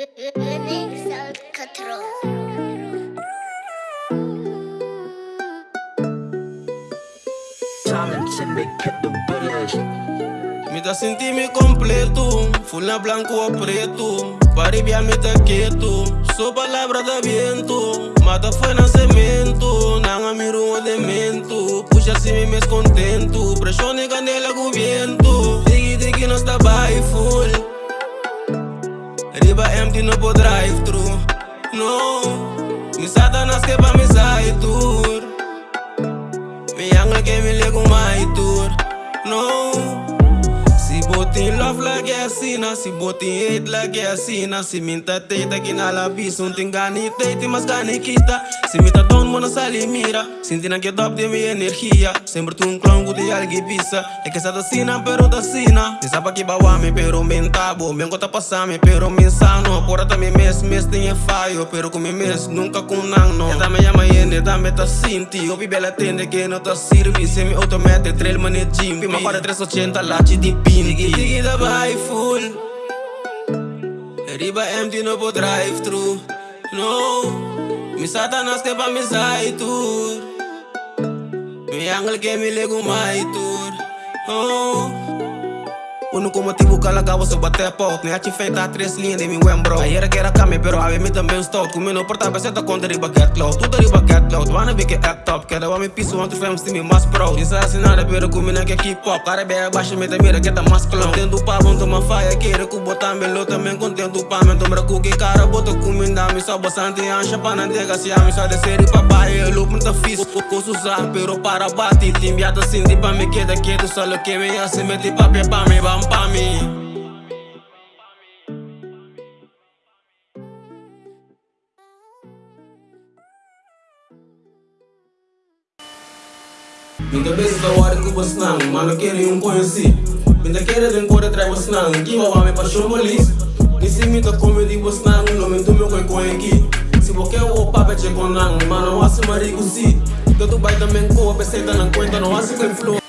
Lennox Alcatraz. Sin ti mi completo, fula blanco aprieto, paribia mita quieto, su palabra de viento, mata fue nacimiento, nanga mi rumbo de mento, puxa si mi mes contento, presión y canela cubierto, digi digi no está by full. Riba empty no po drive thru No, mi satanas que mi sai tour. Mi angel que me lego my asina Si botin hate like asina. Si minta teita que na la visa Un ting gani teiti mas gani kita Si minta down mona sali mira. Sinti na get up de mi energia. Sempre tu un clown cu de algi pisa É que essa da sina pero da sina. Ni sapa que bawa me pero men tabo Men kota passa me pero men sano Porra ta me mes mes tinha fallo. Pero com me mes nunca com no Eta me llama yende ta me ta sinti Opi bela tende que no ta sirvi Semi automatic trail manet jimpi Ma para 380 lachi di pinti Tiki tiki da by full Riba empty no po drive thru No Mi satanas que pa mi side tour Mi angel que mi lego my tour. Oh Único motivo que ela acabou se bater pot Nem a feita a três linhas de mim bro Aí era que era came, pero a mim também estou Comendo portável, você tá conta riba get low. Tudo riba get low, tu wanna be que act top. Quero me piso, ontem fomos time mais pro. Isso é assinada, pero comendo que é hip hop Cara bem abaixo, me mira que tá mais clown Contendo pa, bom, toma faia Quero que botar melhor, também contento pa Me tombra cookie, cara, bota comida. Me só bastante ancha, pa não ter se me só descer e papai Eu lupo, muito fiz, posso usar Pero para bate, timbiada assim, tipo me queda quieto. Só lo que me hace, mete papel pa me, vamos by me. Minta beza tawari kuba snang, mano kere yung coinci Minta kere din kore trai wa snang, kima wame pa shomolis Nisi minta comedy wa snang, no mintu me koi coinki Si boke wo pape che konang, mano wasi marigu si Tanto baita men ko, a peseta lang cuenta, no hace con flow